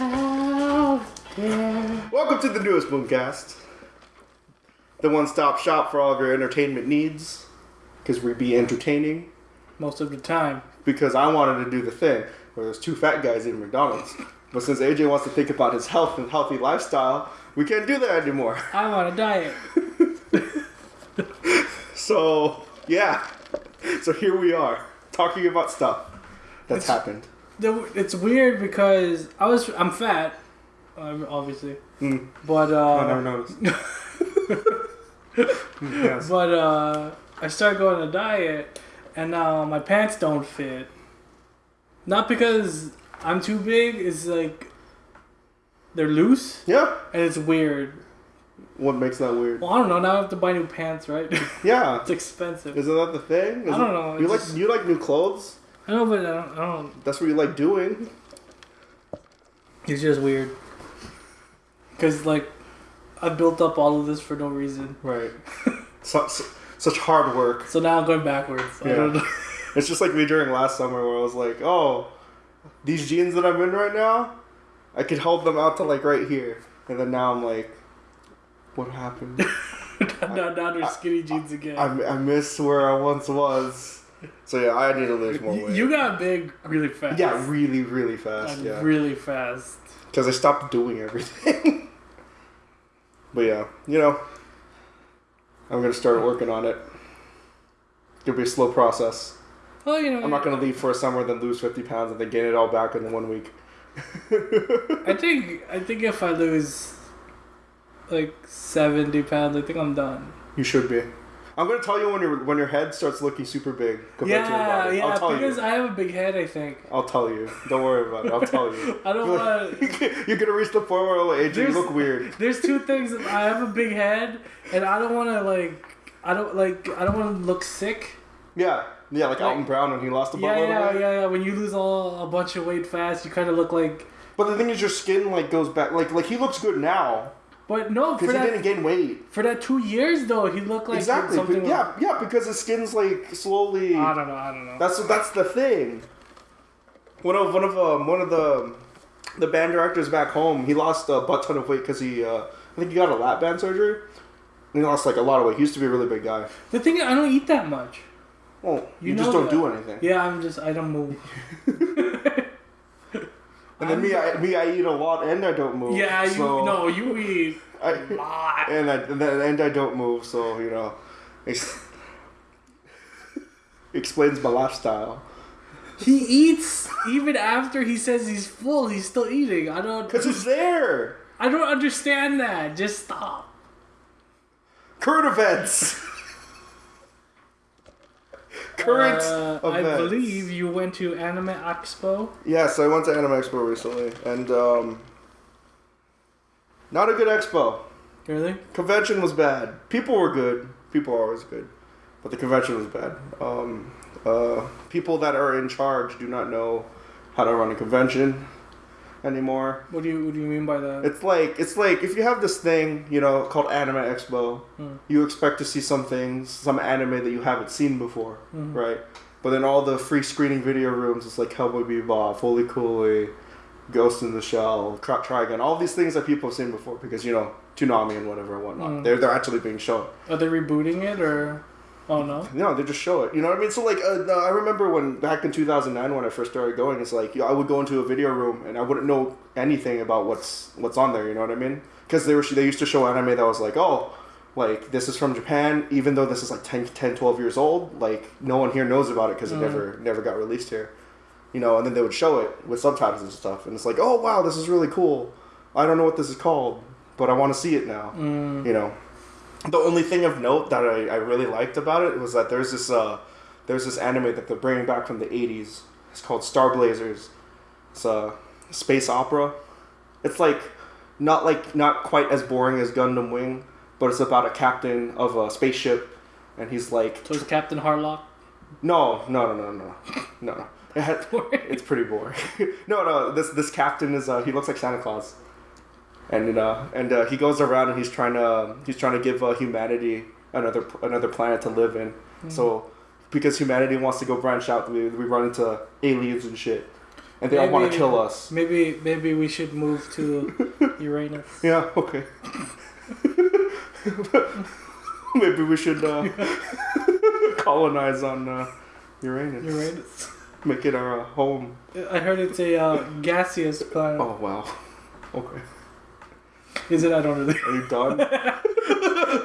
out there. Welcome to the newest Mooncast, the one-stop shop for all of your entertainment needs. Because we be entertaining. Most of the time. Because I wanted to do the thing where there's two fat guys in McDonald's, but since AJ wants to think about his health and healthy lifestyle, we can't do that anymore. I'm on a diet. So yeah, so here we are talking about stuff that's It's- happened. The- It's weird because I was I'm fat, um, obviously, Mm, but I never uh, noticed. Mm, yes. but uh, I started going on a diet, and now my pants don't fit. Not because I'm too big. It's like they're loose, Yeah. and it's weird. What makes that weird? Well, I don't know. Now I have to buy new pants, right? Yeah. it's expensive. Isn't that the thing? Is I don't know, You like just- you like new clothes? I know, but I don't. I don't That's what you like doing. It's just weird. Cause like, I built up all of this for no reason. Right. Su- su- such hard work. So now I'm going backwards. I Yeah. It's just like me during last summer where I was like, oh, these jeans that I'm in right now, I could hold them out to like right here. And then now I'm like, what happened? now, now they're skinny jeans again. I, I miss where I once was. So yeah, I need to lose more you, weight. you got big really fast. yeah, really, really fast. Yeah. Really fast. Because I stopped doing everything. but yeah, you know, I'm gonna start working on it. It'll be a slow process. Well, you know, I'm not gonna leave for a summer, then lose 50 pounds, and then gain it all back in one week. I think I think if I lose like seventy pounds, I think I'm done. You should be. I'm gonna tell you when your when your head starts looking super big compared to your Yeah, body. yeah. I'll tell Because you. I have a big head. I think. I'll tell you. Don't worry about it. I'll tell you. I don't want. You're gonna reach the point where like, you look weird. There's two things. I have a big head, and I don't want to like. I don't like. I don't want to look sick. Yeah, yeah, like Like- Alton Brown when he lost a Yeah, yeah, of weight. yeah, yeah. When you lose all a bunch of weight fast, you kind of look like. But the thing is, your skin like goes back. Like like he looks good now But no, for because he that didn't gain weight. for that two years though, he looked like exactly. something. yeah, yeah, because his skin's like slowly. I don't know. I don't know. That's that's the thing. One of one of um, one of the the band directors back home, he lost a butt ton of weight because he uh, I think he got a lap band surgery. And he lost like a lot of weight. He used to be a really big guy. the thing is, I don't eat that much. Oh, you, You just don't that. do anything. Yeah, I'm just. I don't move. And then me, I, me, I eat a lot and I don't move. Yeah, you so no, you eat I, a lot. and I and, then, and I don't move, so you know, ex- explains my lifestyle. He eats even after he says he's full. He's still eating. I don't. Cause it's there. I don't understand that. Just stop. Current events. Current Uh, I events. believe you went to Anime Expo. Yes, I went to Anime Expo recently, and um, not a good expo. Really? Convention was bad. People were good. People are always good, but the convention was bad. Um, uh, people that are in charge do not know how to run a convention anymore. What do you What do you mean by that? It's like it's like if you have this thing, you know, called Anime Expo, Hmm. you expect to see some things, some anime that you haven't seen before, Mhm. right? But then all the free screening video rooms, it's like Cowboy Bebop, Fooly Cooly, Ghost in the Shell, Again, all these things that people have seen before because you know Toonami and whatever and whatnot. Mm. They're they're actually being shown. Are they rebooting it or? Oh no. No, they just show it. You know what I mean? So like, uh, I remember when back in 2009 when I first started going, it's like you know, I would go into a video room and I wouldn't know anything about what's what's on there. You know what I mean? Because they were they used to show anime that was like, oh, like this is from Japan, even though this is like 10, 10 12 years old. Like no one here knows about it because it Mm. never never got released here. You know, and then they would show it with subtitles and stuff, and it's like, oh wow, this is really cool. I don't know what this is called, but I want to see it now Mm. you know the only thing of note that I, I really liked about it was that there's this uh there's this anime that they're bringing back from the 80s it's called star blazers it's a space opera it's like not like not quite as boring as gundam wing but it's about a captain of a spaceship and he's like So it's Captain Harlock. no no no no no no no it had, it's pretty boring. no, no. This this captain is uh, he looks like Santa Claus, and uh, and uh, he goes around and he's trying to he's trying to give uh, humanity another another planet to live in. So because humanity wants to go branch out, we, we run into aliens and shit. and they all want to kill us. Maybe maybe we should move to Uranus. Yeah, okay. Maybe we should uh, colonize on uh, Uranus. Uranus. Make it our uh, home. I heard it's a uh, gaseous planet. Oh wow. Okay. Is it? I don't really. Are you done?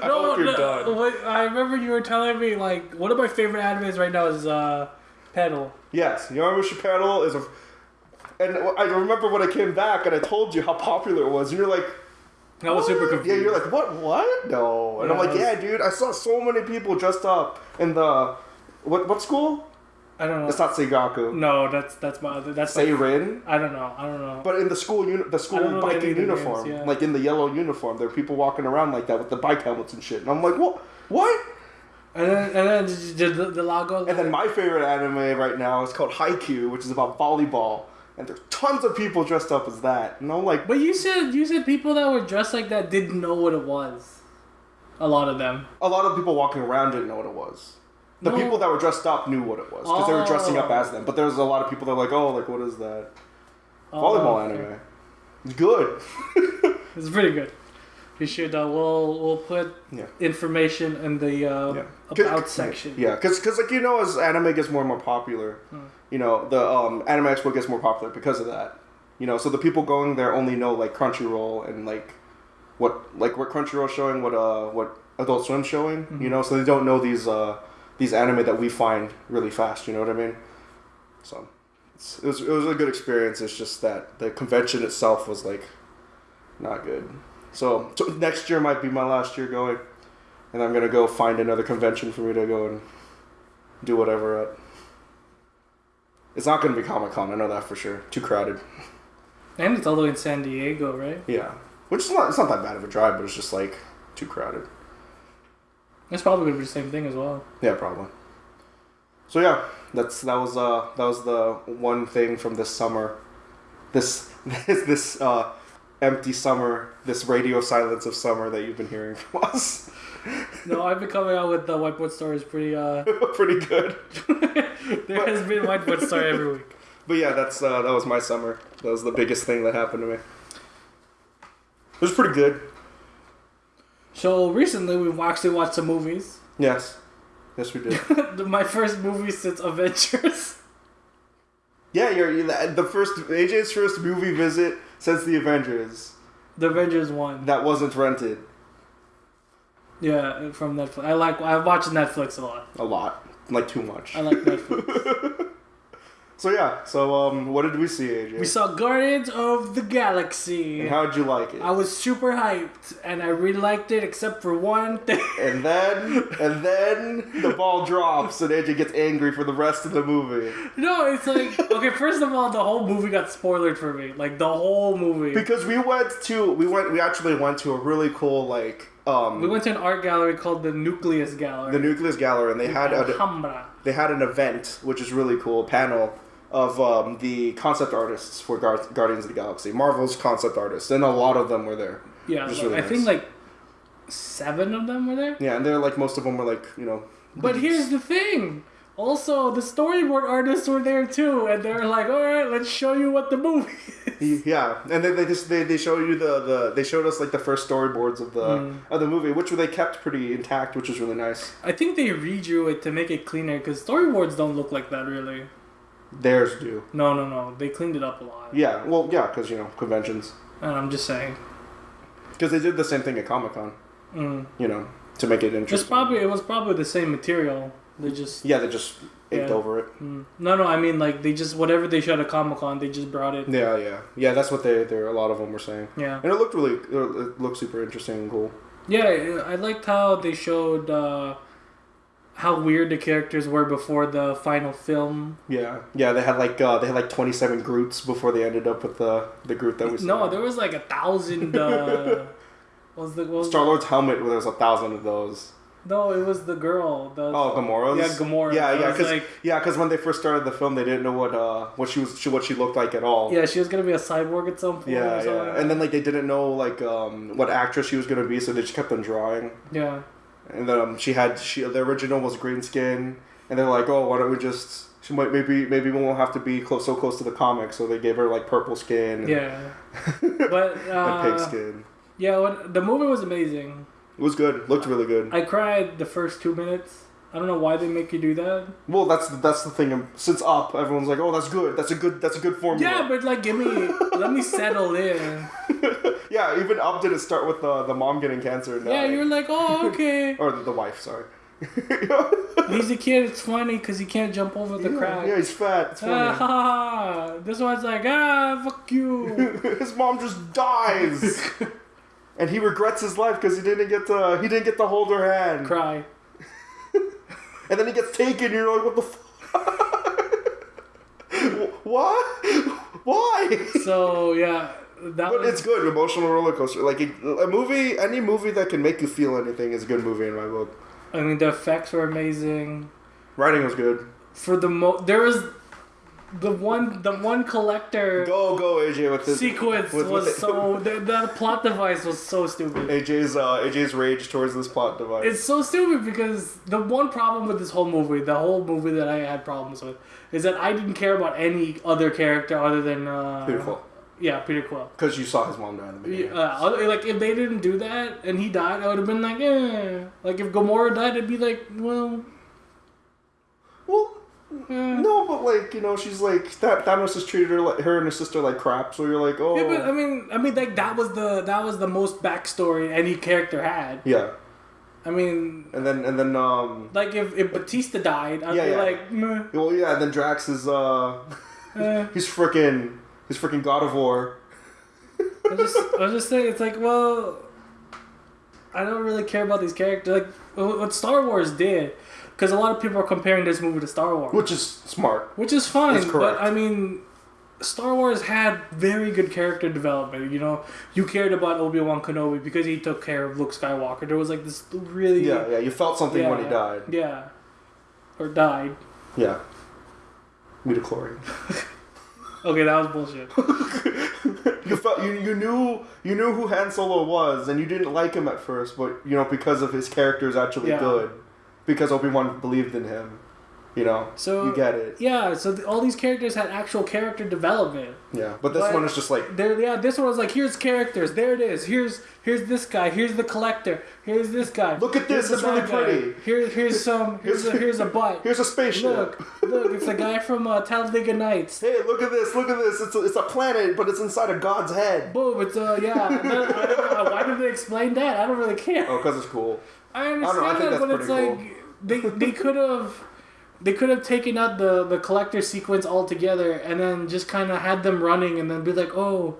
I hope you're done. What, I remember you were telling me like one of my favorite animes right now is uh, Pedal. Yes, Yowamushi Pedal is a. And I remember when I came back and I told you how popular it was, and you're like, I was super confused. Yeah, you're like, what? What? No. And I'm like, was- yeah, dude. I saw so many people dressed up in the what? What school? I don't know. It's not Seigaku. no, that's that's my other. That's my, Seirin. I don't know. I don't know. But in the school, uni- the school don't know any biking uniform, names, yeah. like in the yellow uniform, there are people walking around like that with the bike helmets and shit. And I'm like, what? What? and then and then the, the, the logo. And then my favorite anime right now is called Haikyuu, which is about volleyball, and there's tons of people dressed up as that. And I'm like, But you said you said people that were dressed like that didn't know what it was. A lot of them. a lot of people walking around didn't know what it was. The No. people that were dressed up knew what it was because they were dressing up Oh. as them. But there was a lot of people that were like, oh, like what is that? Oh, Volleyball okay. anime. It's good. It's pretty good. You should. Uh, we'll we'll put Yeah. information in the uh, Yeah. about section. Yeah, because like you know, as anime gets more and more popular, Hmm. you know, the um, Anime Expo gets more popular because of that. You know, so the people going there only know like Crunchyroll and like what like what Crunchyroll showing, what uh what Adult Swim showing. Mm-hmm. You know, so they don't know these uh these anime that we find really fast. You know what I mean? So it's, it was it was a good experience. It's just that the convention itself was like not good. So, so next year might be my last year going, and I'm gonna go find another convention for me to go and do whatever at. It's not gonna be Comic Con. I know that for sure. Too crowded. And it's all the way in San Diego, right? Yeah, which is not. It's not that bad of a drive, but it's just like too crowded. It's probably gonna be the same thing as well. Yeah, probably. So yeah, that's that was uh that was the one thing from this summer, this this this uh empty summer, this radio silence of summer that you've been hearing from us. No, I've been coming out with the whiteboard stories pretty. uh Pretty good. There has been whiteboard story every week. But yeah, that's uh, that was my summer. That was the biggest thing that happened to me. It was pretty good. So recently we've actually watched some movies. Yes, yes we did. My first movie since Avengers. yeah, you're, you the first AJ's first movie visit since the Avengers The Avengers one. that wasn't rented Yeah, from Netflix. I like. I watch Netflix a lot. a lot, like too much. I like Netflix. So yeah, so um, what did we see, AJ? we saw Guardians of the Galaxy. and how did you like it? I was super hyped, and I really liked it, except for one thing. and then and then the ball drops and AJ gets angry for the rest of the movie no, it's like okay. First of all, the whole movie got spoiled for me. Like the whole movie. because we went to we went we actually went to a really cool like um we went to an art gallery called the Nucleus Gallery. the Nucleus Gallery and they had a, they had an event which is really cool panel of um, the concept artists for Gar- Guardians of the Galaxy, Marvel's concept artists, and a lot of them were there. Yeah, like, really I think like seven of them were there. Yeah, and they're like most of them were like you know. But here's the thing. Also, the storyboard artists were there too, and they were like, "All right, let's show you what the movie." is." Yeah, and then they just they, they show you the, the they showed us like the first storyboards of the Mm. of the movie, which they kept pretty intact, which was really nice. I think they redrew it to make it cleaner because storyboards don't look like that really. Theirs do. No, no, no. They cleaned it up a lot. Yeah, well, yeah, because you know conventions, And I'm just saying. because they did the same thing at Comic Con. Mm. You know, to make it It's interesting. probably it was probably the same material. They just yeah, they just Yeah. over it. mm. no, no. I mean, like they just whatever they showed at Comic Con, they just brought it. Yeah, yeah, yeah. That's what they there. A lot of them were saying, Yeah, and it looked really it looked super interesting and cool. yeah. I liked how they showed uh, how weird the characters were before the final film. Yeah, yeah. They had like uh, they had like twenty seven Groots before they ended up with the the Groot that we saw. No, there was like a thousand. Uh, what was the was Star Lord's helmet. There was a thousand of those. No, it was the girl. The, Oh, Gamora's. Yeah, Gamora. Yeah, yeah, because like, yeah, because when they first started the film, they didn't know what uh what she was she, what she looked like at all. yeah, she was gonna be a cyborg at some point. yeah, yeah. like And then like they didn't know like um what actress she was gonna be, so they just kept on drawing. yeah, And then um, she had she the original was green skin, and they're like, oh, why don't we just She might maybe maybe we won't have to be close so close to the comic, so they gave her like purple skin. Yeah, but and uh, pig skin. yeah, when, the movie was amazing. It was good. Looked really good. I cried the first two minutes. I don't know why they make you do that. Well, that's the, that's the thing. Since Up, everyone's like, "Oh, that's good. That's a good. That's a good formula." Yeah, but like, give me, let me settle in. yeah. Even Up didn't start with the the mom getting cancer. and Yeah, you're like, oh, okay. or the, the wife. Sorry. He's a kid. It's funny because he can't jump over the yeah, crack. yeah, he's fat. It's Ah, funny. ha, ha, ha. This one's like, ah, fuck you. his mom just dies, and he regrets his life because he didn't get to he didn't get to hold her hand. Cry. And then he gets taken. You're like, what the fuck? what? Why? So yeah, that But was, it's good. Emotional roller coaster. Like a, a movie, any movie that can make you feel anything is a good movie in my book. I mean, the effects were amazing. Writing was good. For the mo, there was the one, the one collector Go go AJ with this sequence with- was with- so. The, the plot device was so stupid. AJ's uh, AJ's rage towards this plot device. It's so stupid because the one problem with this whole movie, the whole movie that I had problems with, is that I didn't care about any other character other than uh, Beautiful. Yeah, Peter Quill. Because you saw his mom die in the beginning. Yeah, uh, like if they didn't do that and he died, I would have been like, eh. Like if Gamora died, I'd be like, well, Well, eh. no, but like you know, she's like that. Thanos has treated her like her and her sister like crap. So you're like, oh, Yeah, but I mean, I mean, like that was the that was the most backstory any character had. yeah. I mean, And then and then um, like if, if Batista died, I'd Yeah, be yeah. like, meh, well yeah. And Then Drax is uh, eh. he's freaking he's freaking God of War. I just I was just saying, it's like, well, I don't really care about these characters. Like what Star Wars did, because a lot of people are comparing this movie to Star Wars, Which is smart. which is fine. That's correct. But I mean, Star Wars had very good character development. You know, you cared about Obi Wan Kenobi because he took care of Luke Skywalker. There was like this really Yeah, yeah. You felt something when he Yeah. died. yeah, or died. Yeah. Midichlorian. Okay, that was bullshit. you felt you, you knew you knew who Han Solo was, and you didn't like him at first, but you know because of his character is actually Yeah. good, because Obi Wan believed in him. You know, So you get it. Yeah, so th- all these characters had actual character development. Yeah, but this But- one is just like There, yeah, this one was like, here's characters. There it is. Here's here's this guy. Here's the collector. Here's this guy. Look at Here's this, it's really guy. pretty. Here, here's some. Here's a, here's a butt. here's a spaceship. Look, look, it's a guy from uh, Talladega Nights. Hey, look at this! Look at this! It's a, it's a planet, but it's inside of God's head. Boom, it's uh, yeah. I don't know, why did they explain that? I don't really care. Oh, because it's cool. I don't know, I understand that, but it's like they they could have they could have taken out the the collector sequence altogether and then just kind of had them running and then be like, oh,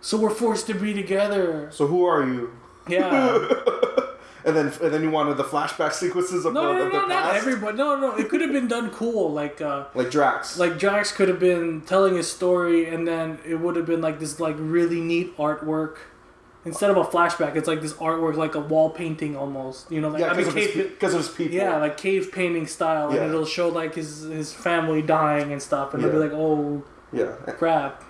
so we're forced to be together. So who are you? Yeah. And then and then you wanted the flashback sequences of, No, the, no, no, of their no, not past, everybody. No, no, it could have been done cool. Like, uh, like Drax. like Drax could have been telling his story, and then it would have been like this, like really neat artwork. Instead of a flashback, it's like this artwork, like a wall painting almost. You know, like yeah, I mean, of, cave, pe- 'cause of his people. yeah, like cave painting style, Yeah. and it'll show like his his family dying and stuff, and it'll be like, oh yeah, crap.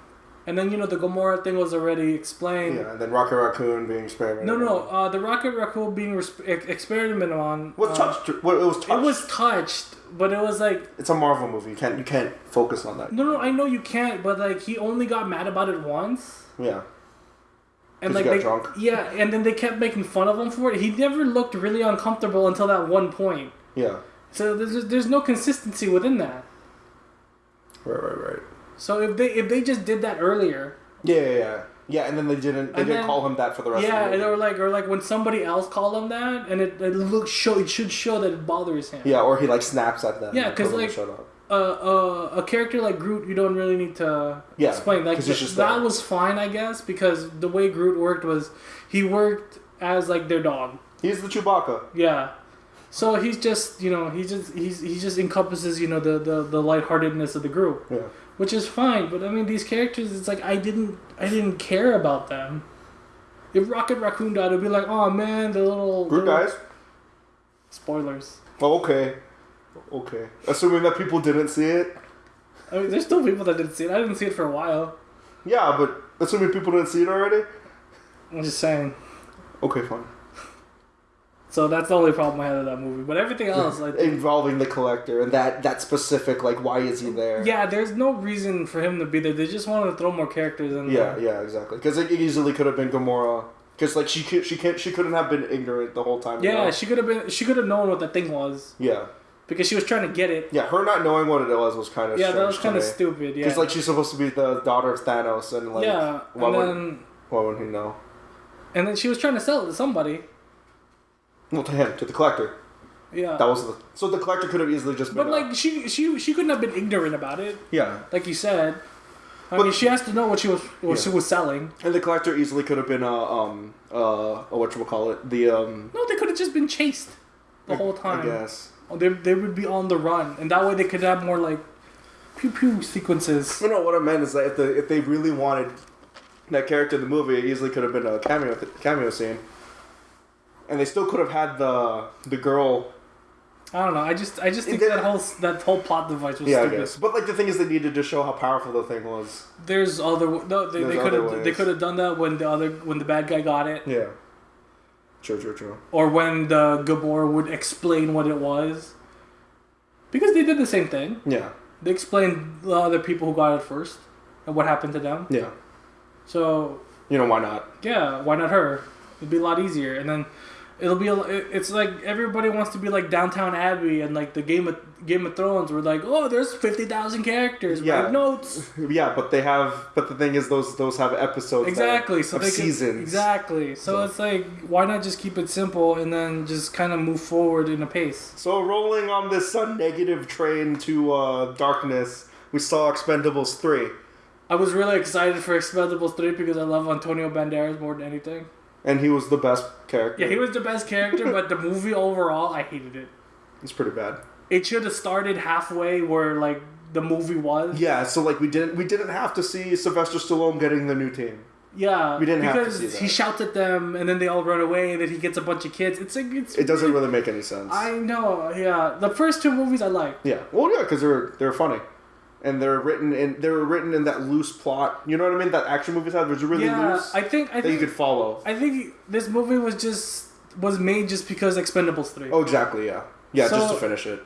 And then you know the Gamora thing was already explained. yeah. And then Rocket Raccoon being experimented. No, no, uh, the Rocket Raccoon being res- ex- experimented on. What uh, touched? What it was touched. It was touched, but it was like It's a Marvel movie. You can't you can't focus on that. no, no. I know you can't, but like he only got mad about it once, Yeah. And like he got they, drunk? yeah, and then they kept making fun of him for it. He never looked really uncomfortable until that one point. Yeah. So there's there's no consistency within that. Right, right, right. So if they if they just did that earlier, Yeah, yeah, yeah. Yeah, and then they didn't. They didn't then- call him that for the rest yeah, of the and movie. or like or like when somebody else called him that, and it, it looks show it should show that it bothers him. yeah, or he like snaps at them. Yeah, because tells them to like- uh, uh, a character like Groot, you don't really need to Yeah, explain. Like 'cause he's just that there. was fine, I guess, because the way Groot worked was he worked as like their dog. He's the Chewbacca. Yeah. So he's just you know he just he's he just encompasses you know the the the lightheartedness of the group, Yeah. which is fine. But I mean these characters, it's like I didn't I didn't care about them. If Rocket Raccoon died, it'd be like, oh man, the little Groot little- guys. Spoilers. Oh, okay. Okay. Assuming that people didn't see it. I mean, there's still people that didn't see it. I didn't see it for a while. Yeah, but assuming people didn't see it already. I'm just saying. Okay, fine. So that's the only problem I had with that movie. But everything else, like, involving the collector and that that specific like why is he there? yeah, there's no reason for him to be there. They just wanted to throw more characters in. yeah, there. yeah, exactly. Because it easily could have been Gamora. Because like she could, she can't she couldn't have been ignorant the whole time. you Yeah, know? she could have been. She could have known what the thing was yeah, because she was trying to get it. yeah. Her not knowing what it was was kind of Yeah, that was kind of stupid. Yeah. Because like she's supposed to be the daughter of Thanos, and like yeah, why and would then why would he know? and then she was trying to sell it to somebody. Well, to him, to the collector. Yeah. That was the so the collector could have easily just been. but uh, like she she she couldn't have been ignorant about it, yeah, like you said. I But- mean, she has to know what she was what Yeah. she was selling. and the collector easily could have been uh um uh what you call it the um No, they could have just been chased the whole time. I guess. They, they would be on the run, and that way they could have more like pew pew sequences. No, no. What I meant is that if the if they really wanted that character in the movie, it easily could have been a cameo cameo scene, and they still could have had the the girl. I don't know. I just I just think It- that whole that whole plot device was Yeah, I stupid. guess. But like the thing is, they needed to show how powerful the thing was. There's other no, they, they could have they could have done that when the other when the bad guy got it, Yeah. True, true, true. or when the Gamora would explain what it was, because they did the same thing. Yeah, They explained the other people who got it first and what happened to them. yeah. So You know why not? yeah, why not her? It'd be a lot easier, and then it'll be. A, it's like everybody wants to be like Downtown Abbey and like the Game of Game of Thrones. We're like, oh, there's fifty thousand characters. Yeah. Notes. Yeah, but they have. But the thing is, those those have episodes. Exactly. So they can- exactly. So, So- it's like, why not just keep it simple and then just kind of move forward in a pace? So rolling on this sun negative train to uh, darkness, we saw Expendables three, I was really excited for Expendables three because I love Antonio Banderas more than anything. And he was the best character. Yeah, he was the best character, but the movie overall, I hated it. It's pretty bad. It should have started halfway where like the movie was. Yeah, so like we didn't we didn't have to see Sylvester Stallone getting the new team. Yeah, We didn't have to because see that. he shouts at them and then they all run away and then he gets a bunch of kids. It's like it's. It doesn't really make any sense. I know. Yeah, the first two movies I liked. yeah, well, yeah, because they're they're funny, and they're written in they were written in that loose plot. You know what I mean? That action movies have was really yeah, loose I think I that you could follow. I think this movie was just was made just because Expendables three. Oh, exactly. Yeah, yeah, just to finish it.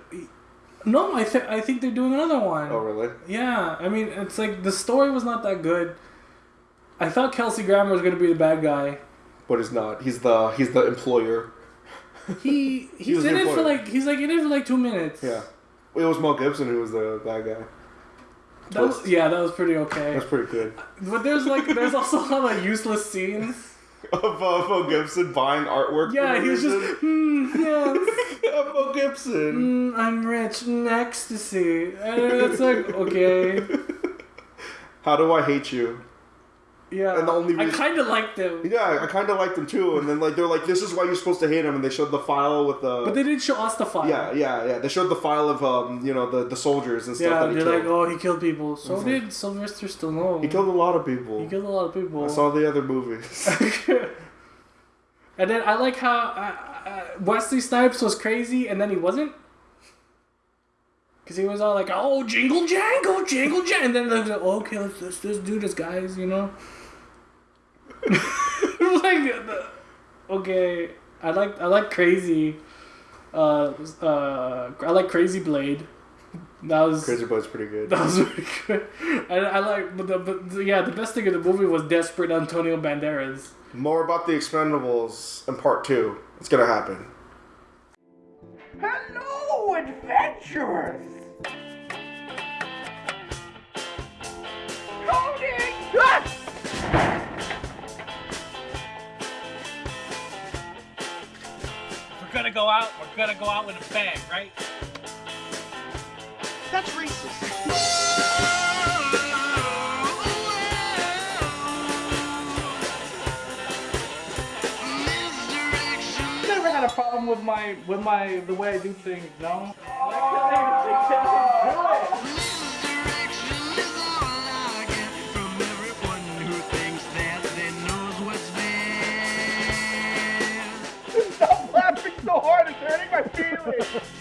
No, I think I think they're doing another one. Oh, really? Yeah, I mean it's like the story was not that good. I thought Kelsey Grammer was gonna be the bad guy. But he's not. He's the he's the employer. He he's was in it for like he's like in it for like two minutes. Yeah. It was Mel Gibson who was the bad guy. That was, yeah, that was pretty okay. That's pretty good. But there's like there's also a lot of useless scenes. of uh, Mel Gibson buying artwork. Yeah, he was just hmm, yes, Mel Gibson. mm, I'm rich, mm, ecstasy. And it's like okay, How do I hate you? Yeah. And the only I kind of liked him, Yeah, I kind of liked him too. And then like they're like, this is why you're supposed to hate him. And they showed the file with the. but they didn't show us the file. yeah, yeah, yeah. They showed the file of um, you know, the the soldiers and stuff Yeah, that he they're like, oh, he killed people. So Mhm. did Sylvester Stallone. he killed a lot of people. He killed a lot of people. I saw the other movies. and then I like how uh, uh, Wesley Snipes was crazy, and then he wasn't. Cause he was all like, "Oh, jingle jangle, jingle jangle," and then they're like, oh, "Okay, let's, let's just do this, guys," you know. like, the- okay, I like I like crazy. Uh, uh, I like Crazy Blade. That was Crazy Boy's pretty good. that was really good. And I like, but, the, but the- yeah, the best thing in the movie was desperate Antonio Banderas. More about the Expendables in part two. It's gonna happen. Hello, adventurers! Gonna go out, we're gonna go out with a bang, right? That's racist. Never had a problem with my with my the way I do things, no. I feel it.